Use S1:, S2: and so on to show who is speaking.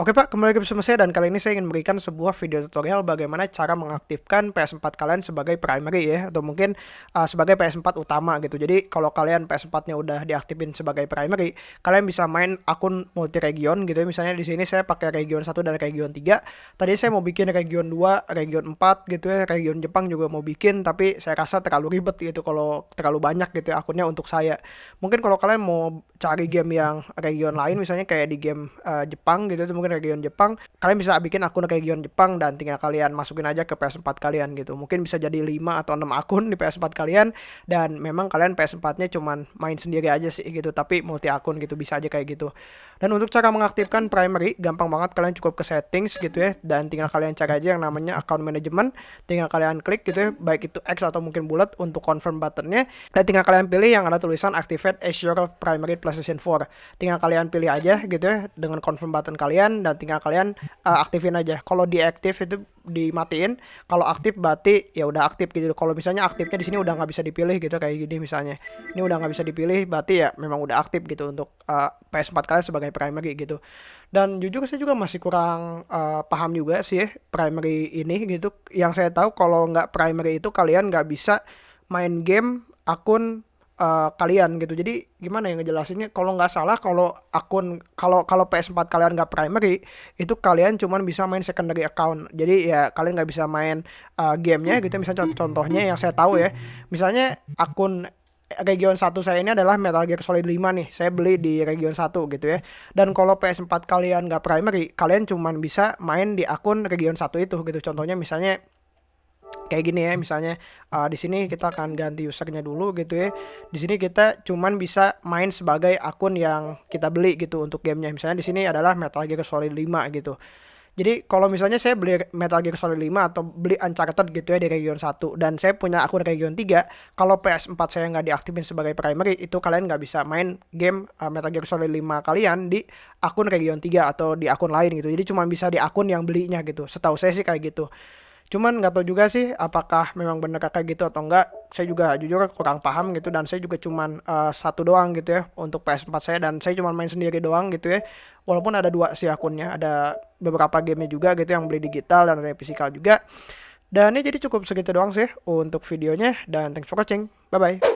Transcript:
S1: Oke Pak, kembali lagi bersama saya dan kali ini saya ingin memberikan sebuah video tutorial bagaimana cara mengaktifkan PS4 kalian sebagai primary ya atau mungkin uh, sebagai PS4 utama gitu. Jadi kalau kalian PS4-nya udah diaktifin sebagai primary, kalian bisa main akun multi region gitu ya. Misalnya di sini saya pakai region 1 dan region 3. Tadi saya mau bikin region 2, region 4 gitu ya, region Jepang juga mau bikin tapi saya rasa terlalu ribet gitu kalau terlalu banyak gitu ya akunnya untuk saya. Mungkin kalau kalian mau cari game yang region lain misalnya kayak di game uh, Jepang gitu mungkin region Jepang kalian bisa bikin akun region Jepang dan tinggal kalian masukin aja ke PS4 kalian gitu. Mungkin bisa jadi 5 atau 6 akun di PS4 kalian dan memang kalian PS4 nya cuman main sendiri aja sih gitu tapi multi akun gitu bisa aja kayak gitu. Dan untuk cara mengaktifkan primary gampang banget. Kalian cukup ke settings gitu ya dan tinggal kalian cari aja yang namanya account management. Tinggal kalian klik gitu ya baik itu X atau mungkin bulat untuk confirm buttonnya. Dan tinggal kalian pilih yang ada tulisan activate Azure Primary PlayStation 4 tinggal kalian pilih aja gitu ya dengan confirm button kalian dan tinggal kalian uh, aktifin aja. Kalau diaktif itu dimatiin, kalau aktif berarti ya udah aktif gitu. Kalau misalnya aktifnya di sini udah nggak bisa dipilih gitu kayak gini misalnya. Ini udah nggak bisa dipilih berarti ya memang udah aktif gitu untuk uh, PS4 kalian sebagai primary gitu. Dan jujur saya juga masih kurang uh, paham juga sih ya, primary ini gitu. Yang saya tahu kalau nggak primary itu kalian nggak bisa main game akun uh, kalian gitu. Jadi gimana yang ngejelasinnya? Kalau nggak salah kalau akun kalau kalau PS4 kalian nggak primary itu kalian cuman bisa main secondary account. Jadi ya kalian nggak bisa main uh, gamenya gitu. Misalnya contohnya yang saya tahu ya, misalnya akun region 1 saya ini adalah Metal Gear Solid 5 nih. Saya beli di region 1 gitu ya. Dan kalau PS4 kalian nggak primary, kalian cuman bisa main di akun region 1 itu gitu. Contohnya misalnya kayak gini ya misalnya uh, di sini kita akan ganti usernya dulu gitu ya. Di sini kita cuman bisa main sebagai akun yang kita beli gitu untuk gamenya. Misalnya di sini adalah Metal Gear Solid 5 gitu. Jadi kalau misalnya saya beli Metal Gear Solid 5 atau beli Uncharted gitu ya di region 1 dan saya punya akun region 3 kalau PS4 saya nggak diaktifin sebagai primary itu kalian nggak bisa main game uh, Metal Gear Solid 5 kalian di akun region 3 atau di akun lain gitu. Jadi cuma bisa di akun yang belinya gitu. Setahu saya sih kayak gitu Cuman nggak tahu juga sih apakah memang benar kayak gitu atau enggak. Saya juga jujur kurang paham gitu dan saya juga cuman uh, satu doang gitu ya untuk PS4 saya dan saya cuma main sendiri doang gitu ya. Walaupun ada dua sih akunnya, ada beberapa gamenya juga gitu yang beli digital dan ada fisikal juga. Dan ini jadi cukup segitu doang sih untuk videonya dan thanks for watching. Bye bye.